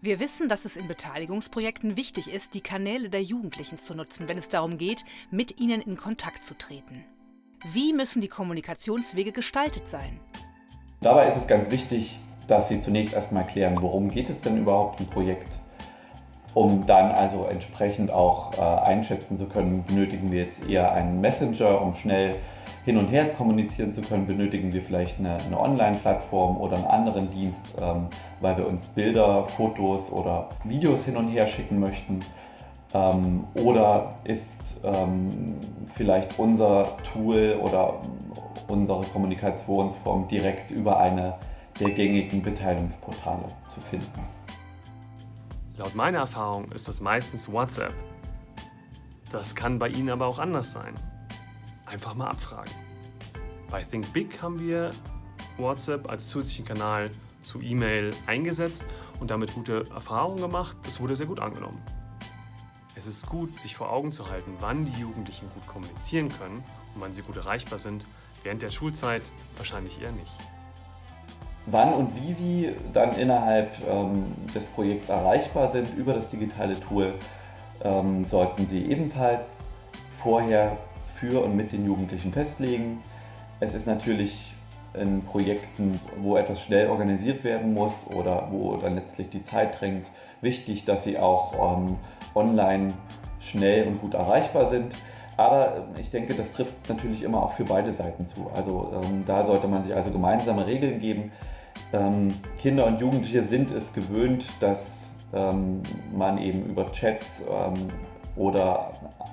Wir wissen, dass es in Beteiligungsprojekten wichtig ist, die Kanäle der Jugendlichen zu nutzen, wenn es darum geht, mit ihnen in Kontakt zu treten. Wie müssen die Kommunikationswege gestaltet sein? Dabei ist es ganz wichtig, dass Sie zunächst erstmal klären, worum geht es denn überhaupt im Projekt, um dann also entsprechend auch äh, einschätzen zu können, benötigen wir jetzt eher einen Messenger, um schnell hin und her kommunizieren zu können, benötigen wir vielleicht eine, eine Online-Plattform oder einen anderen Dienst, ähm, weil wir uns Bilder, Fotos oder Videos hin und her schicken möchten. Ähm, oder ist ähm, vielleicht unser Tool oder unsere Kommunikationsform direkt über eine der gängigen Beteiligungsportale zu finden? Laut meiner Erfahrung ist das meistens WhatsApp. Das kann bei Ihnen aber auch anders sein einfach mal abfragen. Bei Think Big haben wir WhatsApp als zusätzlichen Kanal zu E-Mail eingesetzt und damit gute Erfahrungen gemacht. Es wurde sehr gut angenommen. Es ist gut, sich vor Augen zu halten, wann die Jugendlichen gut kommunizieren können und wann sie gut erreichbar sind. Während der Schulzeit wahrscheinlich eher nicht. Wann und wie sie dann innerhalb ähm, des Projekts erreichbar sind über das digitale Tool, ähm, sollten sie ebenfalls vorher für und mit den Jugendlichen festlegen. Es ist natürlich in Projekten, wo etwas schnell organisiert werden muss oder wo dann letztlich die Zeit drängt, wichtig, dass sie auch ähm, online schnell und gut erreichbar sind. Aber ähm, ich denke, das trifft natürlich immer auch für beide Seiten zu. Also ähm, da sollte man sich also gemeinsame Regeln geben. Ähm, Kinder und Jugendliche sind es gewöhnt, dass ähm, man eben über Chats ähm, oder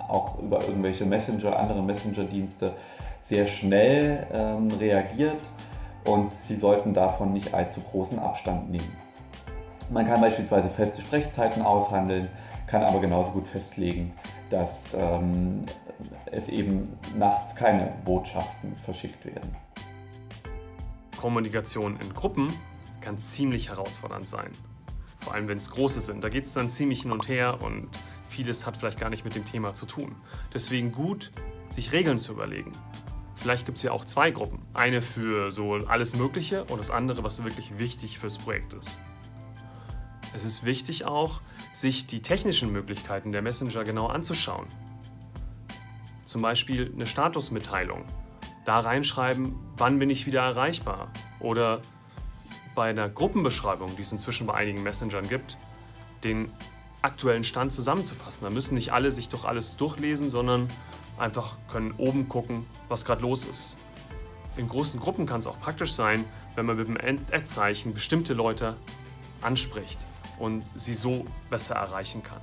auch über irgendwelche Messenger, andere Messenger-Dienste sehr schnell ähm, reagiert und Sie sollten davon nicht allzu großen Abstand nehmen. Man kann beispielsweise feste Sprechzeiten aushandeln, kann aber genauso gut festlegen, dass ähm, es eben nachts keine Botschaften verschickt werden. Kommunikation in Gruppen kann ziemlich herausfordernd sein. Vor allem wenn es große sind. Da geht es dann ziemlich hin und her und Vieles hat vielleicht gar nicht mit dem Thema zu tun. Deswegen gut, sich Regeln zu überlegen. Vielleicht gibt es ja auch zwei Gruppen. Eine für so alles Mögliche und das andere, was wirklich wichtig fürs Projekt ist. Es ist wichtig auch, sich die technischen Möglichkeiten der Messenger genau anzuschauen. Zum Beispiel eine Statusmitteilung. Da reinschreiben, wann bin ich wieder erreichbar. Oder bei einer Gruppenbeschreibung, die es inzwischen bei einigen Messengern gibt, den aktuellen Stand zusammenzufassen. Da müssen nicht alle sich doch alles durchlesen, sondern einfach können oben gucken, was gerade los ist. In großen Gruppen kann es auch praktisch sein, wenn man mit dem Ad-Zeichen bestimmte Leute anspricht und sie so besser erreichen kann.